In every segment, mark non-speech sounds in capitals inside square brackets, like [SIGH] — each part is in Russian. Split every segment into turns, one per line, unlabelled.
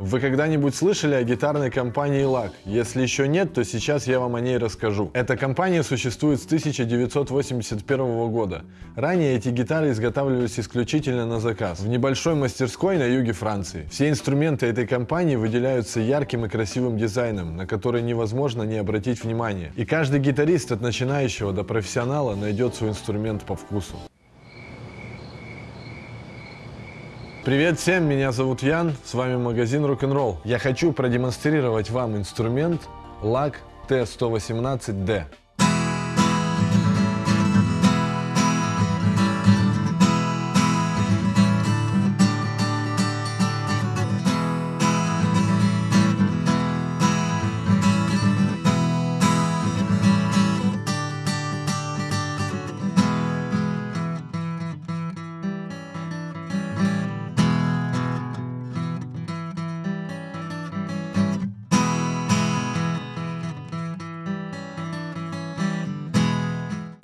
Вы когда-нибудь слышали о гитарной компании LAC? Если еще нет, то сейчас я вам о ней расскажу. Эта компания существует с 1981 года. Ранее эти гитары изготавливались исключительно на заказ, в небольшой мастерской на юге Франции. Все инструменты этой компании выделяются ярким и красивым дизайном, на который невозможно не обратить внимание. И каждый гитарист от начинающего до профессионала найдет свой инструмент по вкусу. Привет всем, меня зовут Ян, с вами магазин Rock'n'Roll. Я хочу продемонстрировать вам инструмент LAC T118D.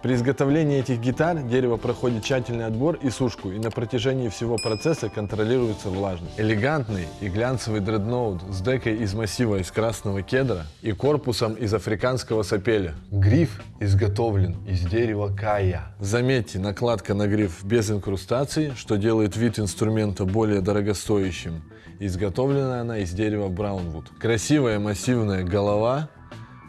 При изготовлении этих гитар дерево проходит тщательный отбор и сушку, и на протяжении всего процесса контролируется влажность. Элегантный и глянцевый дредноут с декой из массива из красного кедра и корпусом из африканского сапеля. Гриф изготовлен из дерева кая. Заметьте, накладка на гриф без инкрустации, что делает вид инструмента более дорогостоящим. Изготовлена она из дерева браунвуд. Красивая массивная голова,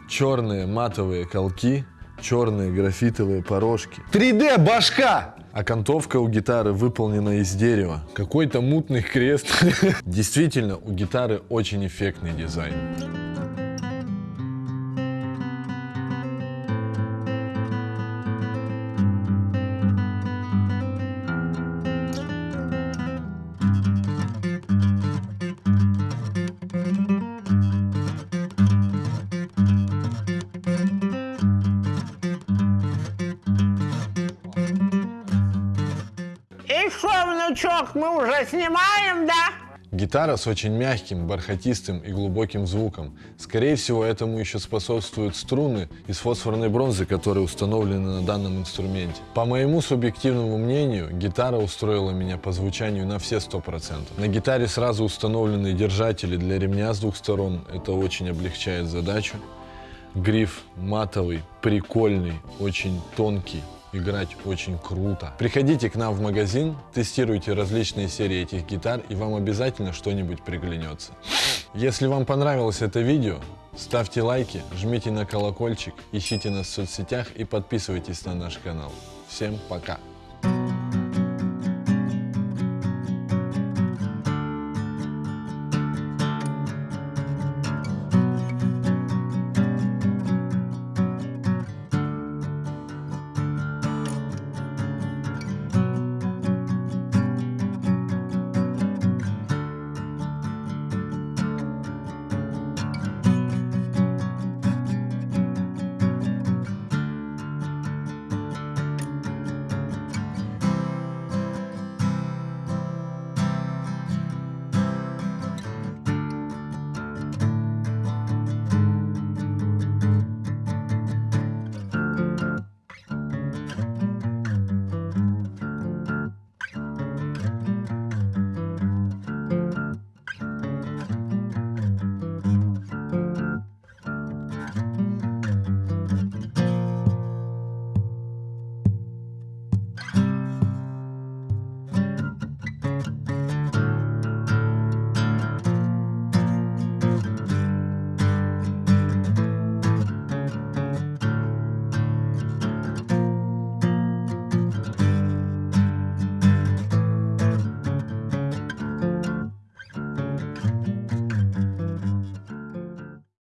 черные матовые колки, черные графитовые порожки. 3D башка! Окантовка у гитары выполнена из дерева. Какой-то мутный крест. [LAUGHS] Действительно, у гитары очень эффектный дизайн.
Что, внучок, мы уже снимаем, да?
Гитара с очень мягким, бархатистым и глубоким звуком. Скорее всего, этому еще способствуют струны из фосфорной бронзы, которые установлены на данном инструменте. По моему субъективному мнению, гитара устроила меня по звучанию на все 100%. На гитаре сразу установлены держатели для ремня с двух сторон. Это очень облегчает задачу. Гриф матовый, прикольный, очень тонкий играть очень круто. Приходите к нам в магазин, тестируйте различные серии этих гитар, и вам обязательно что-нибудь приглянется. Если вам понравилось это видео, ставьте лайки, жмите на колокольчик, ищите нас в соцсетях и подписывайтесь на наш канал. Всем пока!